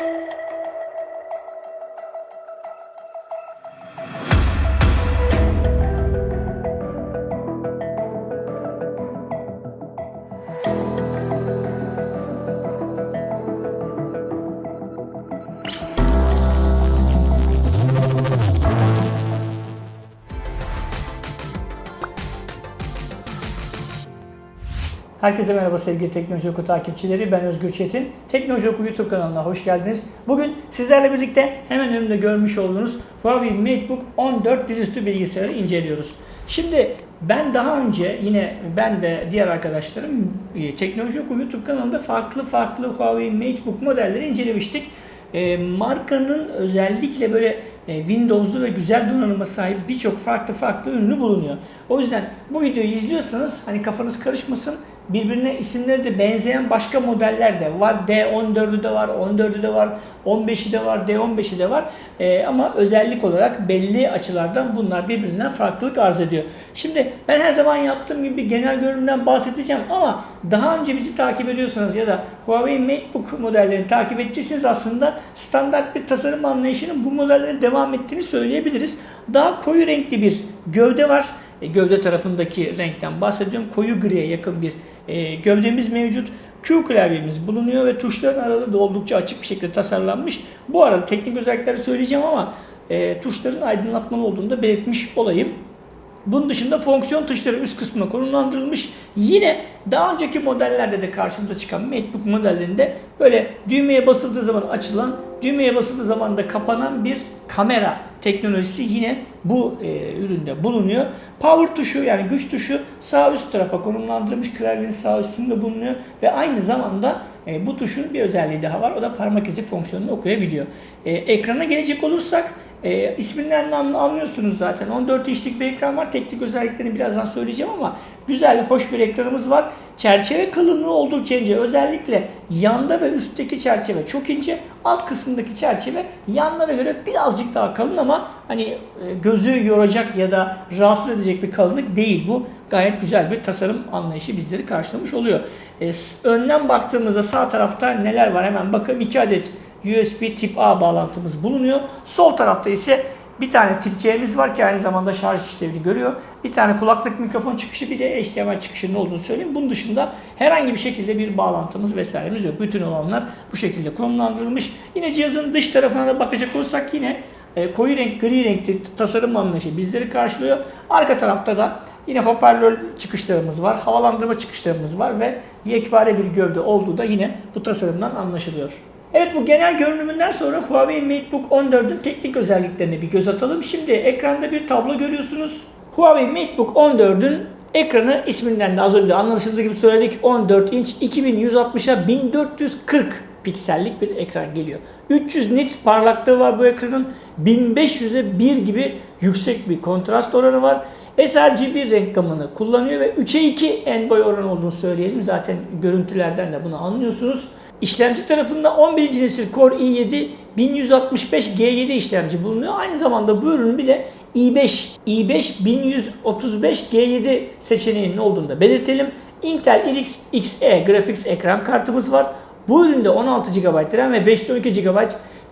thank you Herkese merhaba sevgili Teknoloji Oku takipçileri. Ben Özgür Çetin. Teknoloji Oku YouTube kanalına hoş geldiniz. Bugün sizlerle birlikte hemen önümde görmüş olduğunuz Huawei MateBook 14 dizüstü bilgisayarı inceliyoruz. Şimdi ben daha önce yine ben ve diğer arkadaşlarım e, Teknoloji Oku YouTube kanalında farklı farklı Huawei MateBook modelleri incelemiştik. E, markanın özellikle böyle e, Windows'lu ve güzel donanıma sahip birçok farklı farklı ürünü bulunuyor. O yüzden bu videoyu izliyorsanız hani kafanız karışmasın birbirine isimleri de benzeyen başka modeller de var. D14'ü de var, 14'ü de var, 15'i de var, D15'i de var. Ee, ama özellik olarak belli açılardan bunlar birbirinden farklılık arz ediyor. Şimdi ben her zaman yaptığım gibi genel görünümden bahsedeceğim ama daha önce bizi takip ediyorsanız ya da Huawei MateBook modellerini takip ettiyseniz aslında standart bir tasarım anlayışının bu modellerin devam ettiğini söyleyebiliriz. Daha koyu renkli bir gövde var. E, gövde tarafındaki renkten bahsediyorum. Koyu griye yakın bir e, gövdemiz mevcut. Q klavyemiz bulunuyor ve tuşların araları da oldukça açık bir şekilde tasarlanmış. Bu arada teknik özellikleri söyleyeceğim ama e, tuşların aydınlatmalı olduğunu da belirtmiş olayım. Bunun dışında fonksiyon tuşları üst kısmına konumlandırılmış. Yine daha önceki modellerde de karşımıza çıkan MacBook modellerinde böyle düğmeye basıldığı zaman açılan, düğmeye basıldığı zaman da kapanan bir kamera teknolojisi yine bu e, üründe bulunuyor. Power tuşu yani güç tuşu sağ üst tarafa konumlandırılmış klavyenin sağ üstünde bulunuyor ve aynı zamanda e, bu tuşun bir özelliği daha var. O da parmak izi fonksiyonunu okuyabiliyor. E, ekrana gelecek olursak e, isminden anlıyorsunuz zaten. 14 inçlik bir ekran var. Teknik özelliklerini birazdan söyleyeceğim ama güzel, hoş bir ekranımız var. Çerçeve kalınlığı oldukça ince. Özellikle yanda ve üstteki çerçeve çok ince. Alt kısmındaki çerçeve yanlara göre birazcık daha kalın ama hani e, gözü yoracak ya da rahatsız edecek bir kalınlık değil bu. Gayet güzel bir tasarım anlayışı bizleri karşılamış oluyor. E, önden baktığımızda sağ tarafta neler var hemen bakalım. 2 adet USB tip A bağlantımız bulunuyor. Sol tarafta ise bir tane tip C'miz var ki aynı zamanda şarj işlevini görüyor. Bir tane kulaklık mikrofon çıkışı bir de HDMI çıkışının olduğunu söyleyeyim. Bunun dışında herhangi bir şekilde bir bağlantımız vesairemiz yok. Bütün olanlar bu şekilde konumlandırılmış. Yine cihazın dış tarafına da bakacak olursak yine e, koyu renk, gri renkli tasarım anlayışı bizleri karşılıyor. Arka tarafta da yine hoparlör çıkışlarımız var, havalandırma çıkışlarımız var ve yekpare bir gövde olduğu da yine bu tasarımdan anlaşılıyor. Evet bu genel görünümünden sonra Huawei MateBook 14'ün teknik özelliklerine bir göz atalım. Şimdi ekranda bir tablo görüyorsunuz. Huawei MateBook 14'ün ekranı isminden de az önce anlaşıldığı gibi söyledik 14 inç 2160'a 1440 piksellik bir ekran geliyor. 300 nit parlaklığı var bu ekranın. 1500'e 1 gibi yüksek bir kontrast oranı var. sRGB renk gamını kullanıyor ve 3'e 2 en boy oranı olduğunu söyleyelim. Zaten görüntülerden de bunu anlıyorsunuz. İşlemci tarafında 11. nesil Core i7 1165G7 işlemci bulunuyor. Aynı zamanda bu ürünün bir de i5, i5 1135G7 seçeneğinin olduğunu da belirtelim. Intel RX Xe Graphics ekran kartımız var. Bu üründe 16 GB RAM ve 512 GB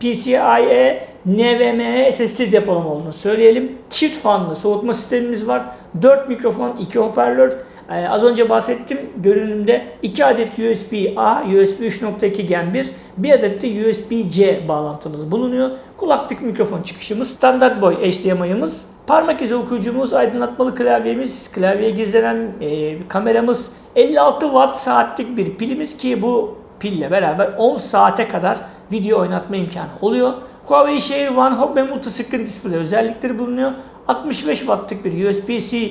PCIe NVMe SSD depolama olduğunu söyleyelim. Çift fanlı soğutma sistemimiz var. 4 mikrofon, 2 hoparlör, ee, az önce bahsettim görünümde 2 adet USB-A, USB 3.2 Gen 1, bir adet de USB-C bağlantımız bulunuyor. Kulaklık mikrofon çıkışımız, standart boy HDMI'ımız, parmak izi okuyucumuz, aydınlatmalı klavyemiz, klavyeye gizlenen e, kameramız, 56 watt saatlik bir pilimiz ki bu pille beraber 10 saate kadar video oynatma imkanı oluyor. Huawei Share One Hub ve Multiscreen Display özellikleri bulunuyor. 65 wattlık bir USB-C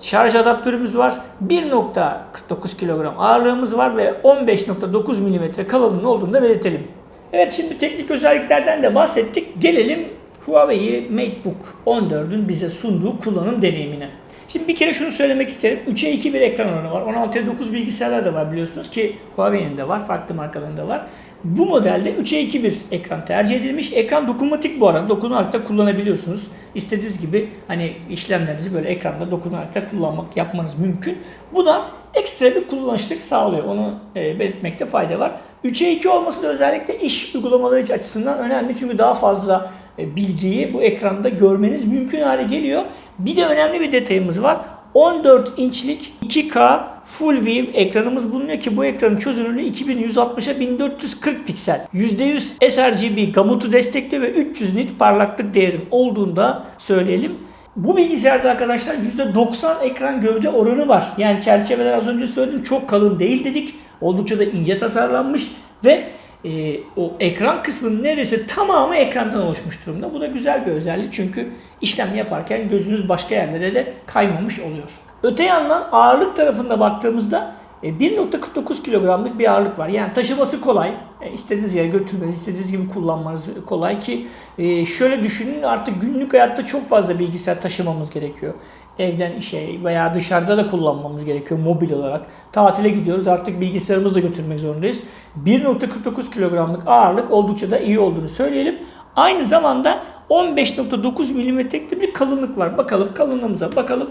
şarj adaptörümüz var. 1.49 kilogram ağırlığımız var ve 15.9 mm kalınlığının olduğunu da belirtelim. Evet şimdi teknik özelliklerden de bahsettik. Gelelim Huawei MateBook 14'ün bize sunduğu kullanım deneyimine. Şimdi bir kere şunu söylemek isterim. 3'e 2 bir ekran oranı var. 16'ya 9 bilgisayarlar da var biliyorsunuz ki Huawei'nin de var. Farklı markalarında var. Bu modelde 3'e 2 bir ekran tercih edilmiş. Ekran dokunmatik bu arada. Dokunarak da kullanabiliyorsunuz. İstediğiniz gibi hani işlemlerinizi böyle ekranda dokunarak da kullanmak, yapmanız mümkün. Bu da ekstra bir kullanışlık sağlıyor. Onu e, belirtmekte fayda var. 3'e 2 olması da özellikle iş uygulamaları açısından önemli. Çünkü daha fazla e, bilgiyi bu ekranda görmeniz mümkün hale geliyor. Bir de önemli bir detayımız var. 14 inçlik 2K Full View ekranımız bulunuyor ki bu ekranın çözünürlüğü 2160'a 1440 piksel. %100 sRGB gamutu destekliyor ve 300 nit parlaklık değerin olduğunda söyleyelim. Bu bilgisayarda arkadaşlar %90 ekran gövde oranı var. Yani çerçeveler az önce söyledim çok kalın değil dedik. Oldukça da ince tasarlanmış ve e, o ekran kısmının neredeyse tamamı ekrandan oluşmuş durumda. Bu da güzel bir özellik çünkü işlem yaparken gözünüz başka yerlere de kaymamış oluyor. Öte yandan ağırlık tarafında baktığımızda 1.49 kilogramlık bir ağırlık var. Yani taşıması kolay. E, istediğiniz yere götürmeniz, istediğiniz gibi kullanmanız kolay ki e, şöyle düşünün artık günlük hayatta çok fazla bilgisayar taşımamız gerekiyor. Evden işe veya dışarıda da kullanmamız gerekiyor mobil olarak. Tatile gidiyoruz artık bilgisayarımızı da götürmek zorundayız. 1.49 kilogramlık ağırlık oldukça da iyi olduğunu söyleyelim. Aynı zamanda 15.9 milimetrelik bir kalınlık var. Bakalım kalınlığımıza bakalım.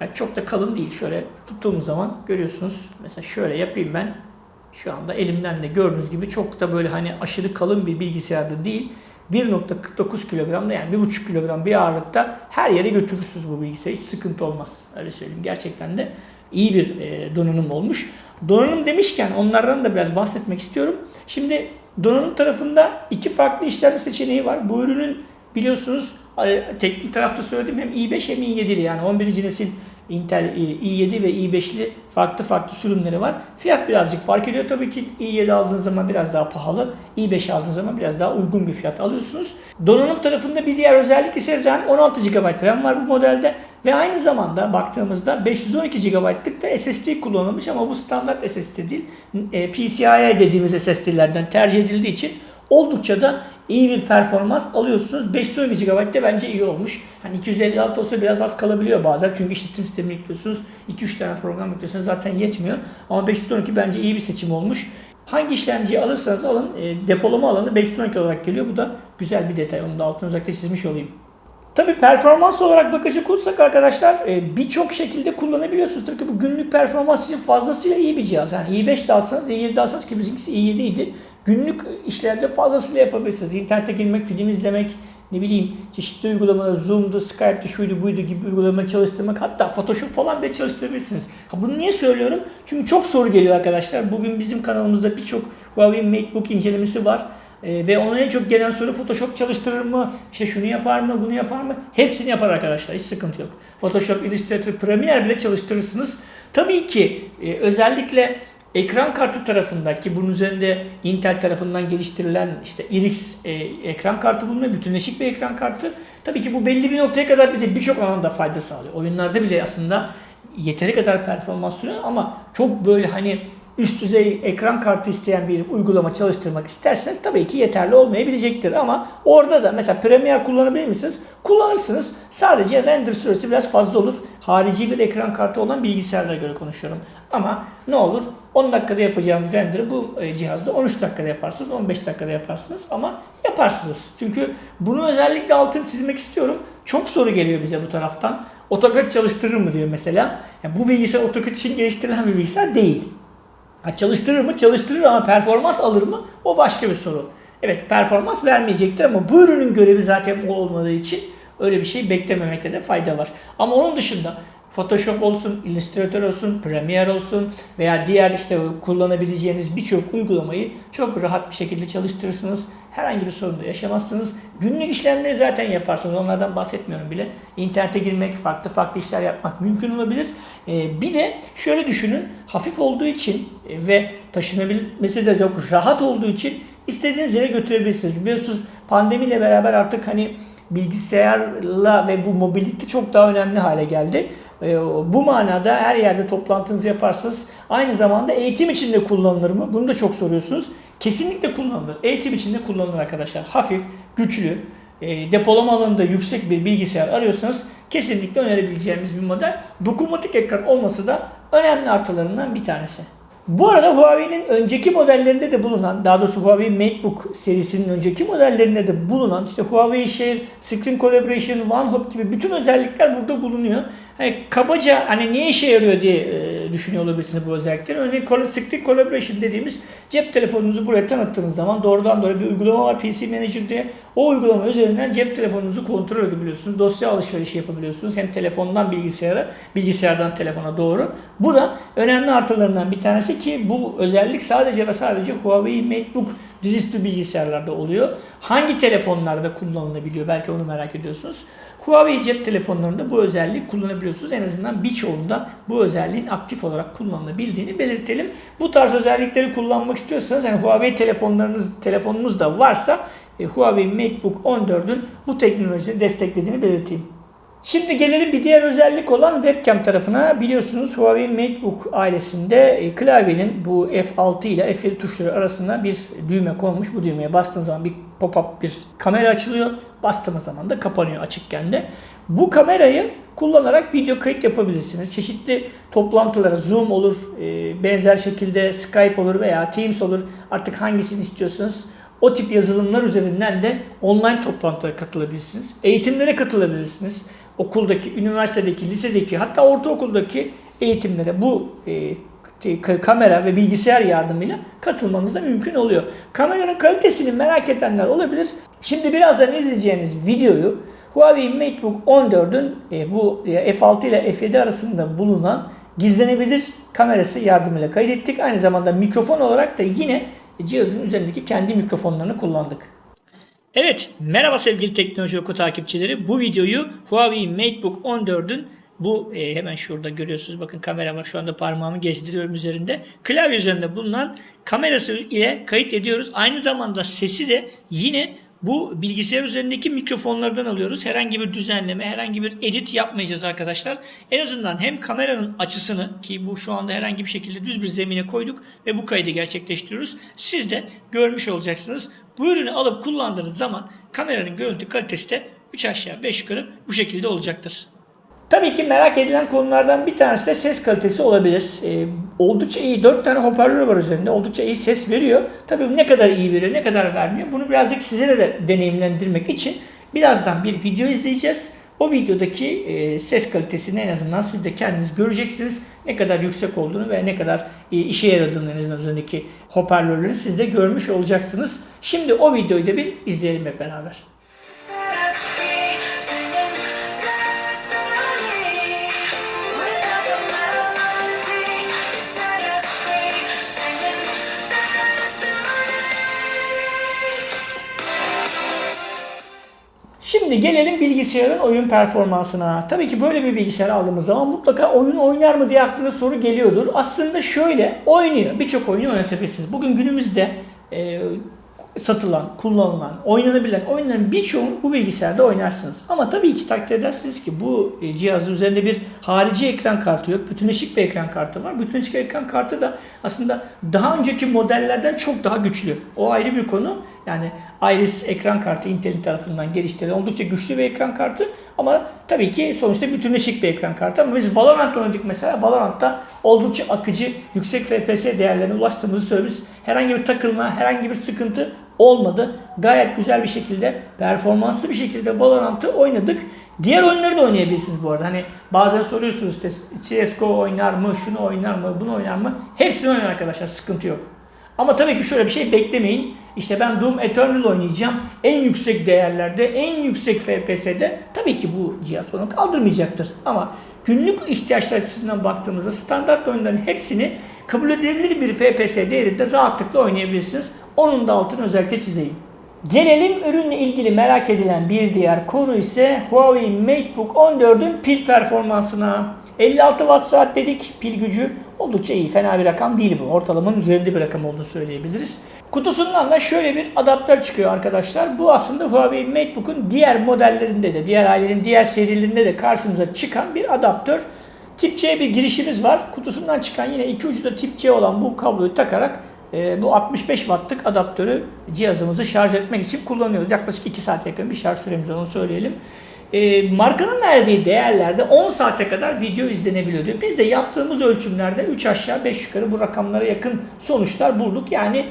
Yani çok da kalın değil. Şöyle tuttuğumuz zaman görüyorsunuz. Mesela şöyle yapayım ben. Şu anda elimden de gördüğünüz gibi çok da böyle hani aşırı kalın bir bilgisayarda değil. 1.49 kilogramda yani 1.5 kilogram bir ağırlıkta her yere götürürsünüz bu bilgisayarı. Hiç sıkıntı olmaz. Öyle söyleyeyim. Gerçekten de iyi bir e, donanım olmuş. Donanım demişken onlardan da biraz bahsetmek istiyorum. Şimdi donanım tarafında iki farklı işlemci seçeneği var. Bu ürünün biliyorsunuz teknik tarafta söyledim hem i5 hem i7'li yani 11. nesil Intel i7 ve i5'li farklı farklı sürümleri var. Fiyat birazcık fark ediyor. Tabii ki i7 aldığınız zaman biraz daha pahalı. i5 aldığınız zaman biraz daha uygun bir fiyat alıyorsunuz. Donanım tarafında bir diğer özellik ise RAM 16 GB RAM var bu modelde. Ve aynı zamanda baktığımızda 512 GB'lık da SSD kullanılmış ama bu standart SSD değil. E, PCIe dediğimiz SSD'lerden tercih edildiği için oldukça da iyi bir performans alıyorsunuz. 512 GB de bence iyi olmuş. Hani 256 olsa biraz az kalabiliyor bazen. Çünkü işletim sistemini yüklüyorsunuz. 2-3 tane program yüklüyorsunuz zaten yetmiyor. Ama 512 bence iyi bir seçim olmuş. Hangi işlemciyi alırsanız alın e, depolama alanı 512 olarak geliyor. Bu da güzel bir detay. Onu da altını özellikle çizmiş olayım. Tabi performans olarak bakacak olursak arkadaşlar e, birçok şekilde kullanabiliyorsunuz. Tabii ki bu günlük performans için fazlasıyla iyi bir cihaz. Yani i5 de alsanız, i7 de alsanız ki bizimkisi i7 idi. Günlük işlerde fazlasıyla yapabilirsiniz. İnternete girmek, film izlemek, ne bileyim çeşitli uygulamalar, Zoom'du, Skype'di, şuydu buydu gibi uygulama çalıştırmak hatta Photoshop falan da çalıştırabilirsiniz. Ha bunu niye söylüyorum? Çünkü çok soru geliyor arkadaşlar. Bugün bizim kanalımızda birçok Huawei MateBook incelemesi var. E, ve ona en çok gelen soru Photoshop çalıştırır mı? İşte şunu yapar mı? Bunu yapar mı? Hepsini yapar arkadaşlar. Hiç sıkıntı yok. Photoshop, Illustrator, Premiere bile çalıştırırsınız. Tabii ki e, özellikle ekran kartı tarafındaki bunun üzerinde Intel tarafından geliştirilen işte RX e, ekran kartı bulunuyor. Bütünleşik bir ekran kartı. Tabii ki bu belli bir noktaya kadar bize birçok alanda fayda sağlıyor. Oyunlarda bile aslında yeteri kadar performans sunuyor ama çok böyle hani üst düzey ekran kartı isteyen bir uygulama çalıştırmak isterseniz tabii ki yeterli olmayabilecektir. Ama orada da mesela Premiere kullanabilir misiniz? Kullanırsınız. Sadece render süresi biraz fazla olur. Harici bir ekran kartı olan bilgisayarlara göre konuşuyorum. Ama ne olur 10 dakikada yapacağınız render'ı bu e, cihazda 13 dakikada yaparsınız, 15 dakikada yaparsınız ama yaparsınız. Çünkü bunu özellikle altını çizmek istiyorum. Çok soru geliyor bize bu taraftan. AutoCAD çalıştırır mı diyor mesela. Yani bu bilgisayar AutoCAD için geliştirilen bir bilgisayar değil. Ha, çalıştırır mı? Çalıştırır ama performans alır mı? O başka bir soru. Evet performans vermeyecektir ama bu ürünün görevi zaten bu olmadığı için öyle bir şey beklememekte de fayda var. Ama onun dışında Photoshop olsun, Illustrator olsun, Premiere olsun veya diğer işte kullanabileceğiniz birçok uygulamayı çok rahat bir şekilde çalıştırırsınız. Herhangi bir sorun da yaşamazsınız. Günlük işlemleri zaten yaparsınız. Onlardan bahsetmiyorum bile. İnternete girmek, farklı farklı işler yapmak mümkün olabilir. Ee, bir de şöyle düşünün. Hafif olduğu için e, ve taşınabilmesi de çok rahat olduğu için istediğiniz yere götürebilirsiniz. Biliyorsunuz pandemiyle beraber artık hani bilgisayarla ve bu mobilite çok daha önemli hale geldi. E, bu manada her yerde toplantınızı yaparsınız. Aynı zamanda eğitim için de kullanılır mı? Bunu da çok soruyorsunuz. Kesinlikle kullanılır. Eğitim için de kullanılır arkadaşlar. Hafif, güçlü, e, depolama alanında yüksek bir bilgisayar arıyorsanız kesinlikle önerebileceğimiz bir model. Dokunmatik ekran olması da önemli artılarından bir tanesi. Bu arada Huawei'nin önceki modellerinde de bulunan, daha doğrusu Huawei MateBook serisinin önceki modellerinde de bulunan işte Huawei Share, Screen Collaboration, OneHub gibi bütün özellikler burada bulunuyor. Hani kabaca hani niye işe yarıyor diye e, düşünüyor olabilirsiniz bu özellikleri. Örneğin Screen Collaboration dediğimiz cep telefonunuzu buraya tanıttığınız zaman doğrudan doğruya bir uygulama var PC Manager diye. O uygulama üzerinden cep telefonunuzu kontrol edebiliyorsunuz. Dosya alışverişi yapabiliyorsunuz. Hem telefondan bilgisayara, bilgisayardan telefona doğru. Bu da önemli artılarından bir tanesi ki bu özellik sadece ve sadece Huawei MateBook dizüstü bilgisayarlarda oluyor. Hangi telefonlarda kullanılabiliyor belki onu merak ediyorsunuz. Huawei cep telefonlarında bu özelliği kullanabiliyorsunuz. En azından birçoğunda bu özelliğin aktif olarak kullanılabildiğini belirtelim. Bu tarz özellikleri kullanmak istiyorsanız yani Huawei telefonlarınız telefonunuz da varsa e, Huawei MateBook 14'ün bu teknolojiyi desteklediğini belirteyim. Şimdi gelelim bir diğer özellik olan webcam tarafına. Biliyorsunuz Huawei MateBook ailesinde e, klavyenin bu F6 ile F7 tuşları arasında bir düğme konmuş. Bu düğmeye bastığınız zaman bir pop-up bir kamera açılıyor. Bastığınız zaman da kapanıyor açıkken de. Bu kamerayı kullanarak video kayıt yapabilirsiniz. Çeşitli toplantılara Zoom olur, e, benzer şekilde Skype olur veya Teams olur. Artık hangisini istiyorsanız o tip yazılımlar üzerinden de online toplantılara katılabilirsiniz. Eğitimlere katılabilirsiniz. Okuldaki, üniversitedeki, lisedeki hatta ortaokuldaki eğitimlere bu e, kamera ve bilgisayar yardımıyla katılmanız da mümkün oluyor. Kameranın kalitesini merak edenler olabilir. Şimdi birazdan izleyeceğiniz videoyu Huawei MateBook 14'ün e, bu e, F6 ile F7 arasında bulunan gizlenebilir kamerası yardımıyla kaydettik. Aynı zamanda mikrofon olarak da yine cihazın üzerindeki kendi mikrofonlarını kullandık. Evet, merhaba sevgili Teknoloji Oku takipçileri. Bu videoyu Huawei MateBook 14'ün bu e, hemen şurada görüyorsunuz. Bakın kamera var. Şu anda parmağımı gezdiriyorum üzerinde. Klavye üzerinde bulunan kamerası ile kayıt ediyoruz. Aynı zamanda sesi de yine bu bilgisayar üzerindeki mikrofonlardan alıyoruz. Herhangi bir düzenleme, herhangi bir edit yapmayacağız arkadaşlar. En azından hem kameranın açısını ki bu şu anda herhangi bir şekilde düz bir zemine koyduk ve bu kaydı gerçekleştiriyoruz. Siz de görmüş olacaksınız. Bu ürünü alıp kullandığınız zaman kameranın görüntü kalitesi de 3 aşağı 5 yukarı bu şekilde olacaktır. Tabii ki merak edilen konulardan bir tanesi de ses kalitesi olabilir. Ee, oldukça iyi. 4 tane hoparlör var üzerinde. Oldukça iyi ses veriyor. Tabii ne kadar iyi veriyor, ne kadar vermiyor. Bunu birazcık sizlere de deneyimlendirmek için birazdan bir video izleyeceğiz. O videodaki e, ses kalitesini en azından siz de kendiniz göreceksiniz. Ne kadar yüksek olduğunu ve ne kadar e, işe yaradığını en azından üzerindeki hoparlörlerin siz de görmüş olacaksınız. Şimdi o videoyu da bir izleyelim hep beraber. Şimdi gelelim bilgisayarın oyun performansına. Tabii ki böyle bir bilgisayar aldığımız zaman mutlaka oyun oynar mı diye aklınıza soru geliyordur. Aslında şöyle oynuyor. Birçok oyunu oynatabilirsiniz. Bugün günümüzde e, satılan, kullanılan, oynanabilen oyunların birçoğunu bu bilgisayarda oynarsınız. Ama tabii ki takdir edersiniz ki bu e, cihazın üzerinde bir harici ekran kartı yok. Bütünleşik bir ekran kartı var. Bütünleşik ekran kartı da aslında daha önceki modellerden çok daha güçlü. O ayrı bir konu. Yani Iris ekran kartı Intel'in tarafından geliştirilen oldukça güçlü bir ekran kartı. Ama tabii ki sonuçta bütünleşik bir ekran kartı. Ama biz Valorant oynadık mesela. Valorant'ta oldukça akıcı, yüksek FPS değerlerine ulaştığımızı söylüyoruz. Herhangi bir takılma, herhangi bir sıkıntı olmadı. Gayet güzel bir şekilde, performanslı bir şekilde Valorant'ı oynadık. Diğer oyunları da oynayabilirsiniz bu arada. Hani bazen soruyorsunuz işte CSGO oynar mı, şunu oynar mı, bunu oynar mı? Hepsini oynayın arkadaşlar, sıkıntı yok. Ama tabii ki şöyle bir şey beklemeyin. İşte ben Doom Eternal oynayacağım. En yüksek değerlerde, en yüksek FPS'de tabii ki bu cihaz onu kaldırmayacaktır. Ama günlük ihtiyaçlar açısından baktığımızda standart oyunların hepsini kabul edilebilir bir FPS değerinde rahatlıkla oynayabilirsiniz. Onun da altını özellikle çizeyim. Gelelim ürünle ilgili merak edilen bir diğer konu ise Huawei MateBook 14'ün pil performansına. 56 watt saat dedik pil gücü oldukça iyi. Fena bir rakam değil bu. Ortalamanın üzerinde bir rakam olduğunu söyleyebiliriz. Kutusundan da şöyle bir adaptör çıkıyor arkadaşlar. Bu aslında Huawei MateBook'un diğer modellerinde de, diğer ailenin diğer serilerinde de karşımıza çıkan bir adaptör. Tip C bir girişimiz var. Kutusundan çıkan yine iki ucu da tip C olan bu kabloyu takarak e, bu 65 wattlık adaptörü cihazımızı şarj etmek için kullanıyoruz. Yaklaşık 2 saate yakın bir şarj süremiz onu söyleyelim. E, markanın verdiği değerlerde 10 saate kadar video izlenebiliyor diyor. Biz de yaptığımız ölçümlerde 3 aşağı 5 yukarı bu rakamlara yakın sonuçlar bulduk. Yani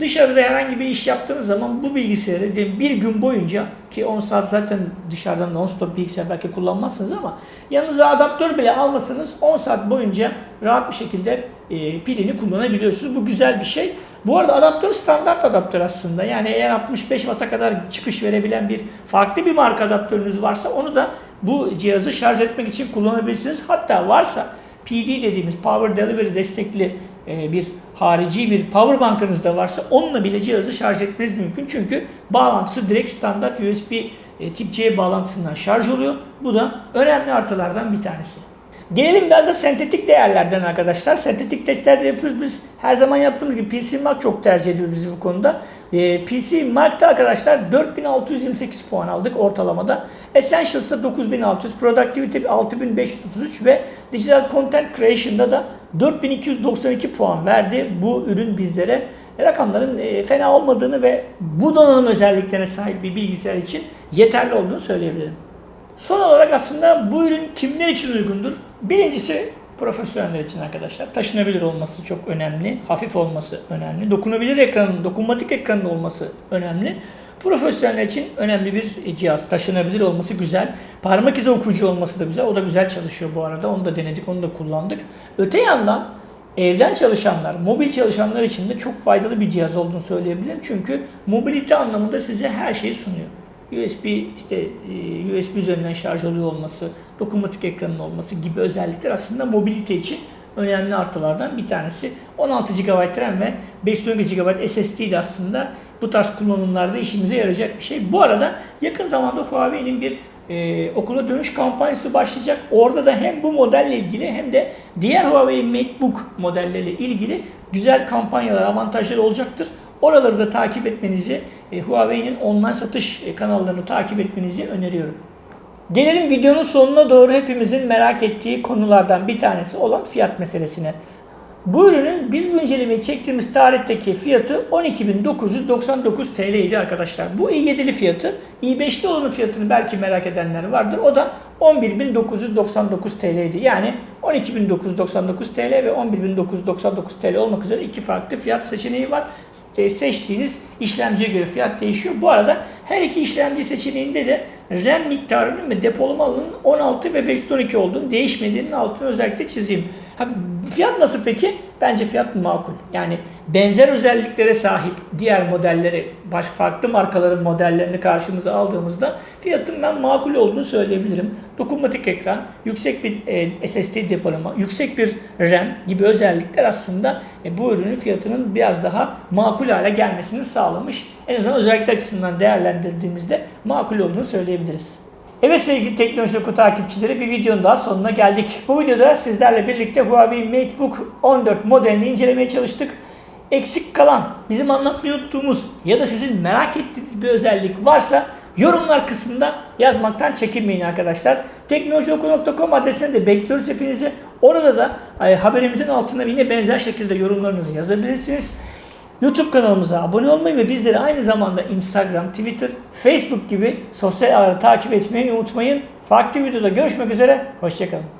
Dışarıda herhangi bir iş yaptığınız zaman bu bilgisayarı bir gün boyunca ki 10 saat zaten dışarıdan non-stop bilgisayar belki kullanmazsınız ama yanınıza adaptör bile almasanız 10 saat boyunca rahat bir şekilde e, pilini kullanabiliyorsunuz. Bu güzel bir şey. Bu arada adaptör standart adaptör aslında. Yani eğer 65 Watt'a kadar çıkış verebilen bir farklı bir marka adaptörünüz varsa onu da bu cihazı şarj etmek için kullanabilirsiniz. Hatta varsa PD dediğimiz Power Delivery destekli e, bir harici bir power bankınız da varsa onunla bile cihazı şarj etmeniz mümkün. Çünkü bağlantısı direkt standart USB e, tip C bağlantısından şarj oluyor. Bu da önemli artılardan bir tanesi. Gelelim biraz da sentetik değerlerden arkadaşlar. Sentetik testler yapıyoruz biz. Her zaman yaptığımız gibi PC Mark çok tercih ediyoruz biz bu konuda. Ee, PC Mark'ta arkadaşlar 4628 puan aldık ortalamada. Essentials'ta 9600, Productivity 6533 ve Digital Content Creation'da da 4292 puan verdi bu ürün bizlere. Rakamların e, fena olmadığını ve bu donanım özelliklerine sahip bir bilgisayar için yeterli olduğunu söyleyebilirim. Son olarak aslında bu ürün kimler için uygundur? Birincisi profesyoneller için arkadaşlar. Taşınabilir olması çok önemli. Hafif olması önemli. Dokunabilir ekranın, dokunmatik ekranın olması önemli. Profesyoneller için önemli bir cihaz. Taşınabilir olması güzel. Parmak izi okuyucu olması da güzel. O da güzel çalışıyor bu arada. Onu da denedik, onu da kullandık. Öte yandan evden çalışanlar, mobil çalışanlar için de çok faydalı bir cihaz olduğunu söyleyebilirim. Çünkü mobilite anlamında size her şeyi sunuyor. USB işte e, USB üzerinden şarj oluyor olması, dokunmatik ekranın olması gibi özellikler aslında mobilite için önemli artılardan bir tanesi. 16 GB RAM ve 512 GB SSD de aslında bu tarz kullanımlarda işimize yarayacak bir şey. Bu arada yakın zamanda Huawei'nin bir e, okula dönüş kampanyası başlayacak. Orada da hem bu modelle ilgili hem de diğer Huawei MateBook modelleriyle ilgili güzel kampanyalar, avantajlar olacaktır. Oraları da takip etmenizi, e, Huawei'nin online satış e, kanallarını takip etmenizi öneriyorum. Gelelim videonun sonuna doğru hepimizin merak ettiği konulardan bir tanesi olan fiyat meselesine. Bu ürünün biz bu incelemeyi çektiğimiz tarihteki fiyatı 12.999 TL idi arkadaşlar. Bu i7'li fiyatı. i5'li olanın fiyatını belki merak edenler vardır. O da 11.999 TL idi. Yani 12.999 TL ve 11.999 TL olmak üzere iki farklı fiyat seçeneği var. Seçtiğiniz işlemciye göre fiyat değişiyor. Bu arada her iki işlemci seçeneğinde de RAM miktarının ve depolama alanının 16 ve 512 olduğunu değişmediğinin altını özellikle çizeyim. Ha, fiyat nasıl peki? Bence fiyat makul. Yani benzer özelliklere sahip diğer modelleri, baş farklı markaların modellerini karşımıza aldığımızda fiyatın ben makul olduğunu söyleyebilirim. Dokunmatik ekran, yüksek bir e, SSD depolama, yüksek bir RAM gibi özellikler aslında e, bu ürünün fiyatının biraz daha makul hale gelmesini sağlamış. En azından özellikler açısından değerlendirdiğimizde makul olduğunu söyleyebiliriz. Evet sevgili Teknoloji Oku takipçileri bir videonun daha sonuna geldik. Bu videoda sizlerle birlikte Huawei MateBook 14 modelini incelemeye çalıştık. Eksik kalan, bizim anlatmayı unuttuğumuz ya da sizin merak ettiğiniz bir özellik varsa yorumlar kısmında yazmaktan çekinmeyin arkadaşlar. Teknolojioku.com adresine de bekliyoruz hepinizi. Orada da e, haberimizin altına yine benzer şekilde yorumlarınızı yazabilirsiniz. YouTube kanalımıza abone olmayı ve bizleri aynı zamanda Instagram, Twitter, Facebook gibi sosyal ağları takip etmeyi unutmayın. Farklı videoda görüşmek üzere, hoşçakalın.